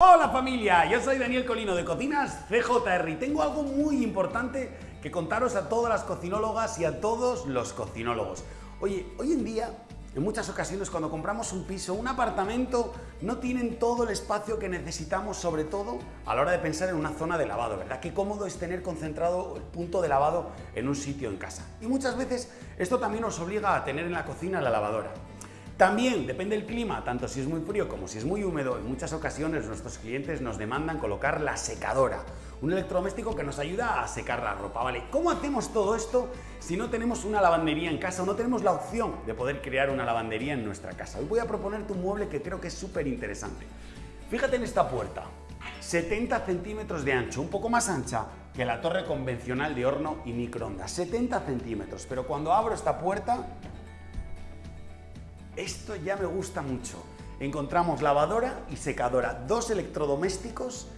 Hola familia, yo soy Daniel Colino de Cocinas CJR y tengo algo muy importante que contaros a todas las cocinólogas y a todos los cocinólogos. Oye, hoy en día, en muchas ocasiones cuando compramos un piso, un apartamento, no tienen todo el espacio que necesitamos, sobre todo a la hora de pensar en una zona de lavado, ¿verdad? Qué cómodo es tener concentrado el punto de lavado en un sitio en casa. Y muchas veces esto también nos obliga a tener en la cocina la lavadora. También depende del clima, tanto si es muy frío como si es muy húmedo, en muchas ocasiones nuestros clientes nos demandan colocar la secadora, un electrodoméstico que nos ayuda a secar la ropa. Vale, ¿cómo hacemos todo esto si no tenemos una lavandería en casa o no tenemos la opción de poder crear una lavandería en nuestra casa? Hoy voy a proponerte un mueble que creo que es súper interesante. Fíjate en esta puerta, 70 centímetros de ancho, un poco más ancha que la torre convencional de horno y microondas, 70 centímetros, pero cuando abro esta puerta esto ya me gusta mucho. Encontramos lavadora y secadora, dos electrodomésticos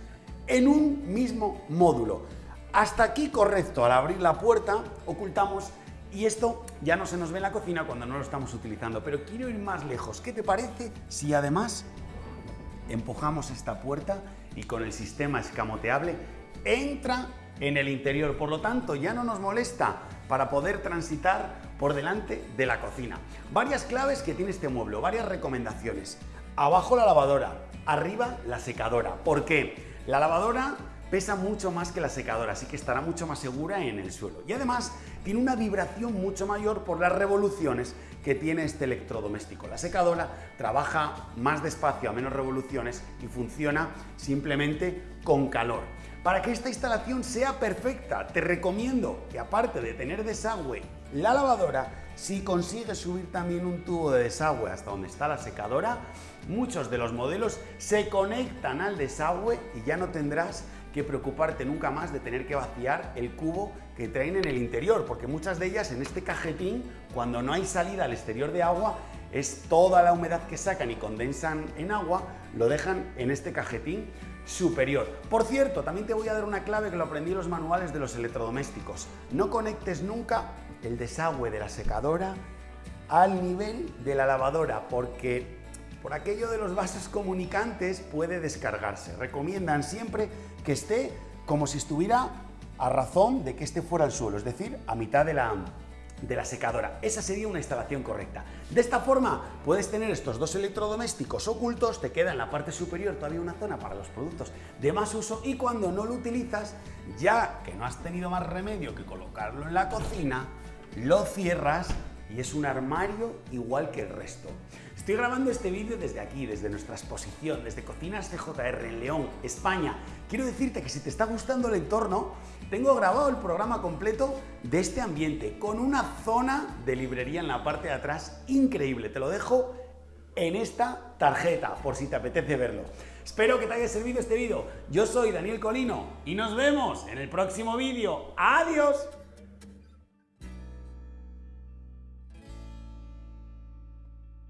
en un mismo módulo. Hasta aquí correcto, al abrir la puerta ocultamos y esto ya no se nos ve en la cocina cuando no lo estamos utilizando, pero quiero ir más lejos. ¿Qué te parece si además empujamos esta puerta y con el sistema escamoteable entra en el interior? Por lo tanto, ya no nos molesta para poder transitar por delante de la cocina. Varias claves que tiene este mueble, varias recomendaciones. Abajo la lavadora, arriba la secadora. ¿Por qué? La lavadora pesa mucho más que la secadora, así que estará mucho más segura en el suelo. Y además tiene una vibración mucho mayor por las revoluciones que tiene este electrodoméstico. La secadora trabaja más despacio, a menos revoluciones y funciona simplemente con calor. Para que esta instalación sea perfecta, te recomiendo que aparte de tener desagüe la lavadora, si consigues subir también un tubo de desagüe hasta donde está la secadora, muchos de los modelos se conectan al desagüe y ya no tendrás que preocuparte nunca más de tener que vaciar el cubo que traen en el interior, porque muchas de ellas en este cajetín, cuando no hay salida al exterior de agua, es toda la humedad que sacan y condensan en agua, lo dejan en este cajetín superior. Por cierto, también te voy a dar una clave que lo aprendí en los manuales de los electrodomésticos. No conectes nunca el desagüe de la secadora al nivel de la lavadora porque por aquello de los vasos comunicantes puede descargarse. Recomiendan siempre que esté como si estuviera a razón de que esté fuera al suelo, es decir, a mitad de la, de la secadora. Esa sería una instalación correcta. De esta forma puedes tener estos dos electrodomésticos ocultos, te queda en la parte superior todavía una zona para los productos de más uso y cuando no lo utilizas, ya que no has tenido más remedio que colocarlo en la cocina, lo cierras y es un armario igual que el resto. Estoy grabando este vídeo desde aquí, desde nuestra exposición, desde Cocinas CJR en León, España. Quiero decirte que si te está gustando el entorno, tengo grabado el programa completo de este ambiente con una zona de librería en la parte de atrás increíble. Te lo dejo en esta tarjeta por si te apetece verlo. Espero que te haya servido este vídeo. Yo soy Daniel Colino y nos vemos en el próximo vídeo. ¡Adiós!